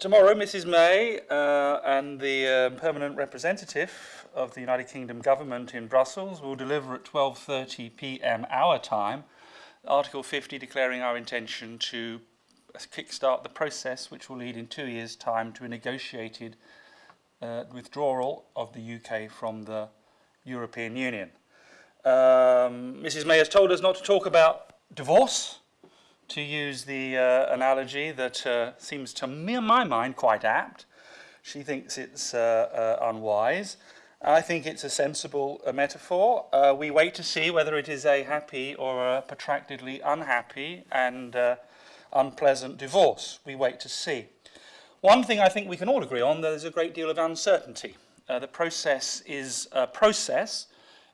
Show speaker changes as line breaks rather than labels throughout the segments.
Tomorrow, Mrs May uh, and the uh, permanent representative of the United Kingdom government in Brussels will deliver at 12.30 p.m. our time Article 50 declaring our intention to kickstart the process which will lead in two years' time to a negotiated uh, withdrawal of the UK from the European Union. Um, Mrs May has told us not to talk about divorce, to use the uh, analogy that uh, seems to me, in my mind, quite apt. She thinks it's uh, uh unwise. I think it's a sensible uh, metaphor. Uh, we wait to see whether it is a happy or a protractedly unhappy and unpleasant divorce. We wait to see. One thing I think we can all agree on, there's a great deal of uncertainty. the process is a process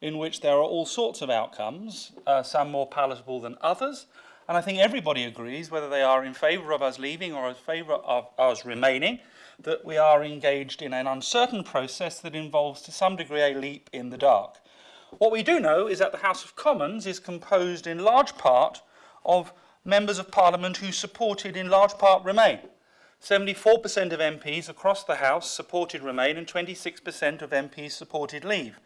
in which there are all sorts of outcomes, some more palatable than others, and I think everybody agrees, whether they are in favour of us leaving or in favour of us remaining, that we are engaged in an uncertain process that involves to some degree a leap in the dark. What we do know is that the House of Commons is composed in large part of members of Parliament who supported in large part Remain. 74% of MPs across the House supported Remain and 26% of MPs supported Leave.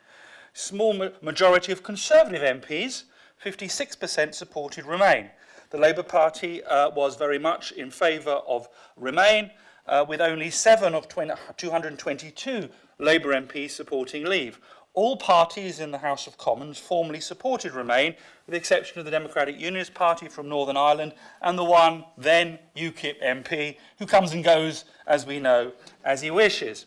Small ma majority of Conservative MPs, 56% supported Remain. The Labour Party uh, was very much in favour of Remain, uh, with only seven of 20, 222 Labour MPs supporting Leave. All parties in the House of Commons formally supported Remain, with the exception of the Democratic Unionist Party from Northern Ireland and the one then UKIP MP who comes and goes, as we know, as he wishes.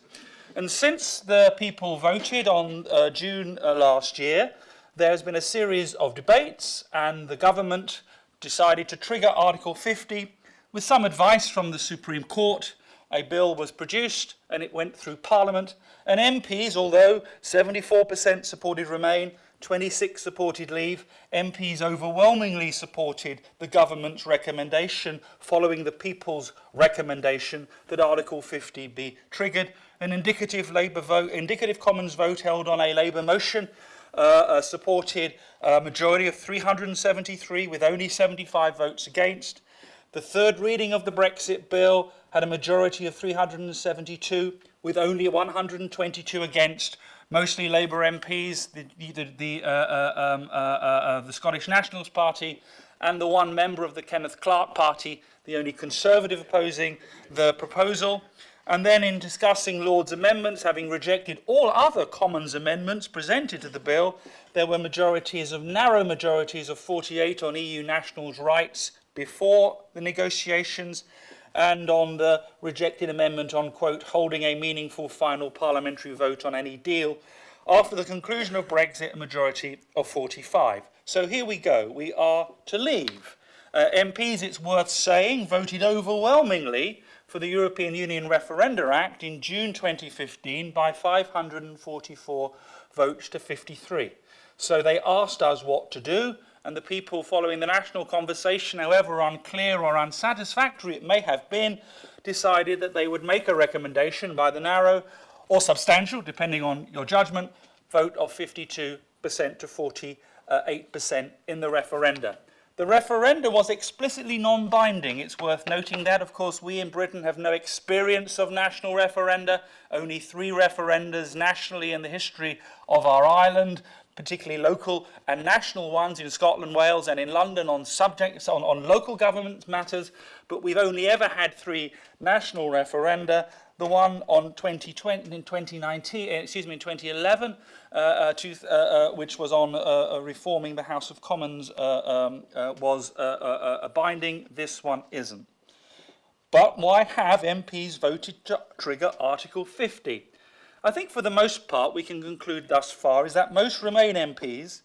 And since the people voted on uh, June uh, last year, there has been a series of debates and the government decided to trigger Article 50 with some advice from the Supreme Court. A bill was produced and it went through Parliament and MPs, although 74% supported Remain, 26 supported leave. MPs overwhelmingly supported the government's recommendation following the people's recommendation that Article 50 be triggered. An indicative Labour vote, indicative Commons vote held on a Labour motion uh, uh, supported uh, a majority of 373 with only 75 votes against. The third reading of the Brexit bill had a majority of 372 with only 122 against, mostly Labour MPs, the, the, the, uh, uh um, uh, uh, the Scottish Nationals Party and the one member of the Kenneth Clark Party, the only Conservative opposing the proposal. And then in discussing Lord's amendments, having rejected all other Commons amendments presented to the bill, there were majorities of narrow majorities of 48 on EU nationals' rights before the negotiations and on the rejected amendment on, quote, holding a meaningful final parliamentary vote on any deal after the conclusion of Brexit, a majority of 45. So here we go. We are to leave. Uh, MPs, it's worth saying, voted overwhelmingly for the European Union Referenda Act in June 2015 by 544 votes to 53. So they asked us what to do, and the people following the national conversation, however unclear or unsatisfactory it may have been, decided that they would make a recommendation by the narrow or substantial, depending on your judgment, vote of 52% to 48% in the referenda. The referenda was explicitly non-binding. It's worth noting that, of course, we in Britain have no experience of national referenda, only three referendas nationally in the history of our island, particularly local and national ones in Scotland, Wales and in London on subjects on, on local government matters, but we've only ever had three national referenda. The one on 2020 in 2019, eh, excuse me, in 2011, uh, uh, to, uh, uh, which was on uh, uh, reforming the House of Commons, um, was a binding. This one isn't. But why have MPs voted to trigger Article 50? I think for the most part we can conclude thus far is that most Remain MPs,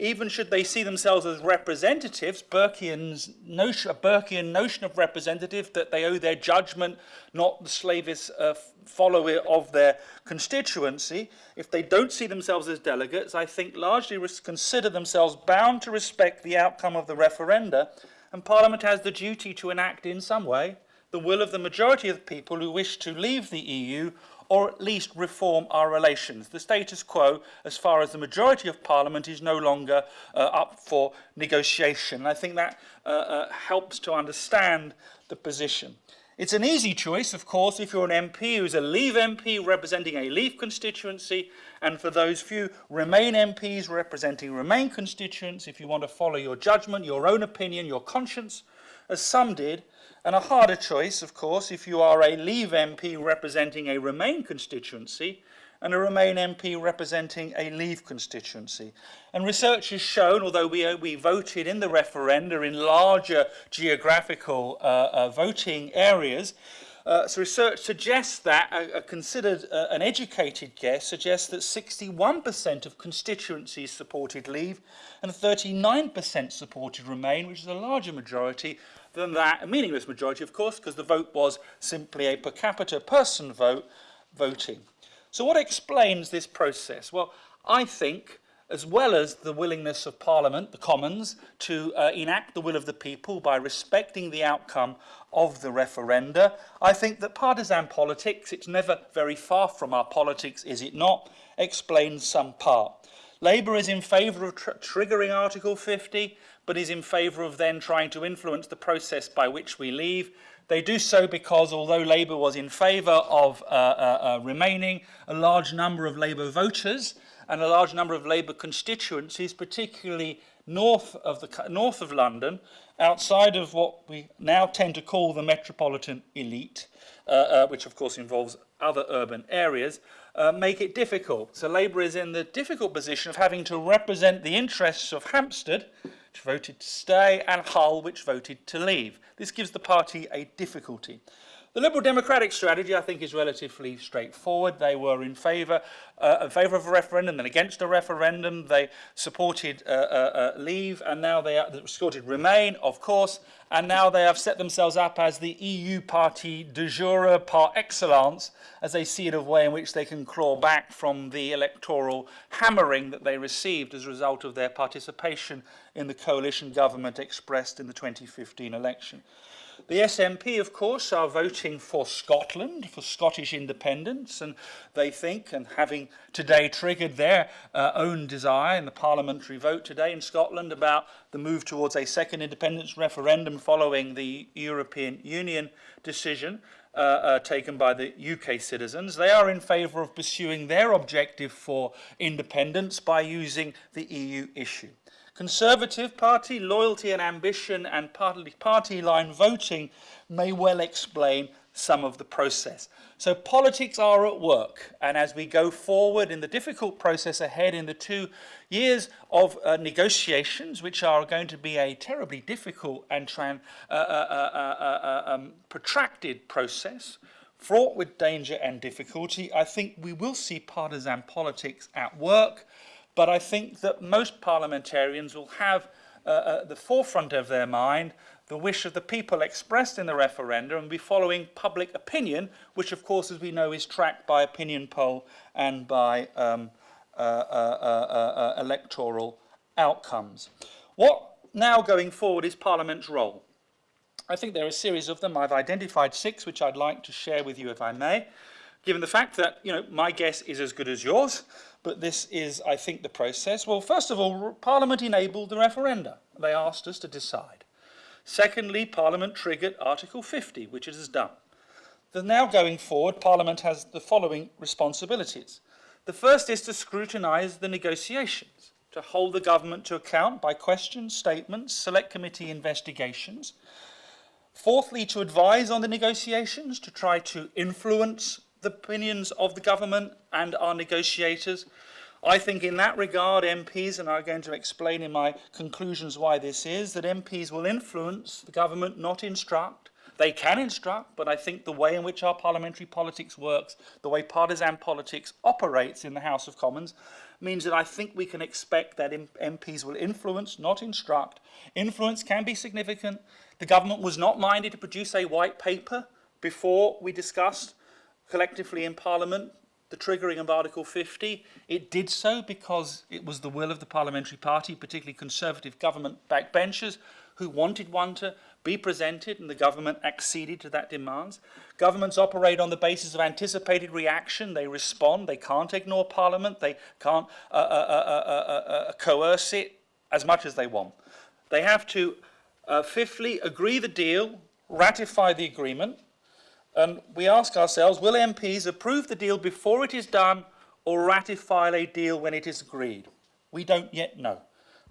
even should they see themselves as representatives, Burkean's notion, a Burkean notion of representative that they owe their judgment, not the slavish uh, follower of their constituency, if they don't see themselves as delegates, I think largely consider themselves bound to respect the outcome of the referenda, and Parliament has the duty to enact in some way the will of the majority of people who wish to leave the EU or at least reform our relations. The status quo, as far as the majority of Parliament, is no longer uh, up for negotiation. I think that uh, uh, helps to understand the position. It's an easy choice, of course, if you're an MP who's a Leave MP representing a Leave constituency, and for those few Remain MPs representing Remain constituents, if you want to follow your judgment, your own opinion, your conscience, as some did, And a harder choice, of course, if you are a Leave MP representing a Remain constituency and a Remain MP representing a Leave constituency. And research has shown, although we, uh, we voted in the referenda in larger geographical uh, uh, voting areas, uh, so research suggests that, a, a considered uh, an educated guess, suggests that 61% of constituencies supported Leave and 39% supported Remain, which is a larger majority than that, a meaningless majority, of course, because the vote was simply a per capita person vote voting. So what explains this process? Well, I think, as well as the willingness of Parliament, the Commons, to uh, enact the will of the people by respecting the outcome of the referenda, I think that partisan politics, it's never very far from our politics, is it not, explains some part. Labour is in favour of tr triggering Article 50, but is in favour of then trying to influence the process by which we leave. They do so because although Labour was in favour of uh, uh, uh, remaining, a large number of Labour voters and a large number of Labour constituencies, particularly north of, the, north of London, outside of what we now tend to call the metropolitan elite, uh, uh, which of course involves other urban areas, uh, make it difficult. So Labour is in the difficult position of having to represent the interests of Hampstead, which voted to stay, and Hull, which voted to leave. This gives the party a difficulty. The Liberal Democratic strategy, I think, is relatively straightforward. They were in favour uh, in favour of a referendum, then against a referendum. They supported uh, uh, uh Leave, and now they, are, supported Remain, of course, and now they have set themselves up as the EU party de jure par excellence, as they see it a way in which they can claw back from the electoral hammering that they received as a result of their participation in the coalition government expressed in the 2015 election. The SNP, of course, are voting for Scotland, for Scottish independence, and they think, and having today triggered their uh, own desire in the parliamentary vote today in Scotland about the move towards a second independence referendum following the European Union decision, uh, uh, taken by the UK citizens. They are in favour of pursuing their objective for independence by using the EU issue. Conservative Party loyalty and ambition and party, party line voting may well explain some of the process. So politics are at work, and as we go forward in the difficult process ahead in the two years of uh, negotiations, which are going to be a terribly difficult and uh uh, uh, uh, uh, um, protracted process, fraught with danger and difficulty, I think we will see partisan politics at work, but I think that most parliamentarians will have uh, at the forefront of their mind the wish of the people expressed in the referendum and be following public opinion, which of course, as we know, is tracked by opinion poll and by um, uh, uh, uh, uh electoral outcomes. What now going forward is Parliament's role? I think there are a series of them. I've identified six, which I'd like to share with you if I may, given the fact that, you know, my guess is as good as yours but this is, I think, the process. Well, first of all, Parliament enabled the referenda. They asked us to decide. Secondly, Parliament triggered Article 50, which it has done. The now going forward, Parliament has the following responsibilities. The first is to scrutinise the negotiations, to hold the government to account by questions, statements, select committee investigations. Fourthly, to advise on the negotiations, to try to influence the opinions of the government and our negotiators. I think in that regard, MPs, and I'm going to explain in my conclusions why this is, that MPs will influence the government, not instruct. They can instruct, but I think the way in which our parliamentary politics works, the way partisan politics operates in the House of Commons, means that I think we can expect that MPs will influence, not instruct. Influence can be significant. The government was not minded to produce a white paper before we discussed collectively in Parliament the triggering of Article 50. It did so because it was the will of the parliamentary party, particularly conservative government backbenchers, who wanted one to be presented and the government acceded to that demand. Governments operate on the basis of anticipated reaction. They respond. They can't ignore Parliament. They can't uh, uh, uh, coerce it as much as they want. They have to, fifthly, agree the deal, ratify the agreement, And we ask ourselves, will MPs approve the deal before it is done or ratify a deal when it is agreed? We don't yet know.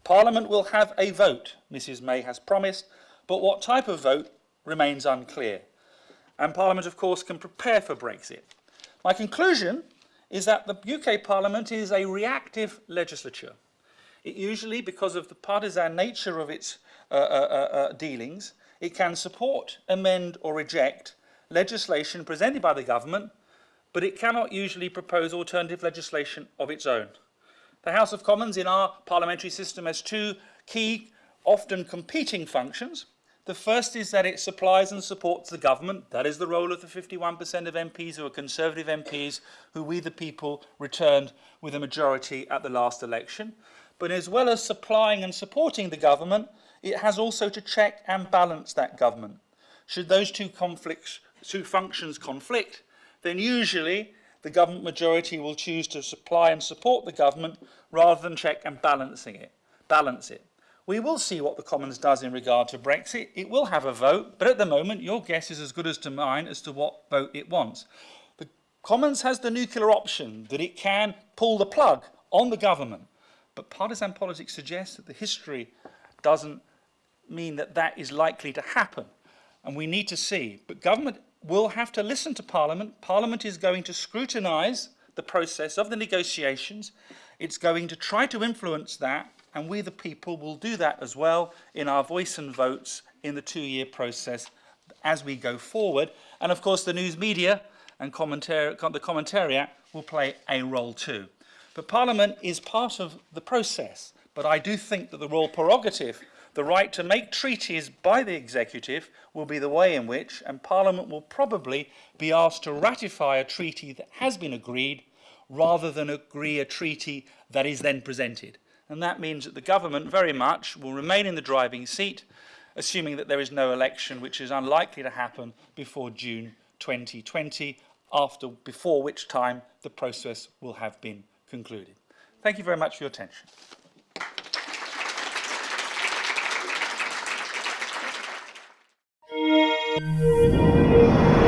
Parliament will have a vote, Mrs May has promised, but what type of vote remains unclear. And Parliament, of course, can prepare for Brexit. My conclusion is that the UK Parliament is a reactive legislature. It usually, because of the partisan nature of its uh, uh, uh, uh dealings, it can support, amend or reject legislation presented by the government, but it cannot usually propose alternative legislation of its own. The House of Commons in our parliamentary system has two key, often competing functions. The first is that it supplies and supports the government. That is the role of the 51% of MPs who are Conservative MPs who we the people returned with a majority at the last election. But as well as supplying and supporting the government, it has also to check and balance that government. Should those two conflicts two functions conflict, then usually the government majority will choose to supply and support the government rather than check and balancing it, balance it. We will see what the Commons does in regard to Brexit. It will have a vote, but at the moment your guess is as good as to mine as to what vote it wants. The Commons has the nuclear option that it can pull the plug on the government, but partisan politics suggests that the history doesn't mean that that is likely to happen. And we need to see. But government will have to listen to Parliament. Parliament is going to scrutinise the process of the negotiations. It's going to try to influence that, and we the people will do that as well in our voice and votes in the two-year process as we go forward. And of course, the news media and the commentariat will play a role too. But Parliament is part of the process. But I do think that the royal prerogative the right to make treaties by the executive will be the way in which, and Parliament will probably be asked to ratify a treaty that has been agreed rather than agree a treaty that is then presented. And that means that the government very much will remain in the driving seat, assuming that there is no election, which is unlikely to happen before June 2020, after, before which time the process will have been concluded. Thank you very much for your attention.
Música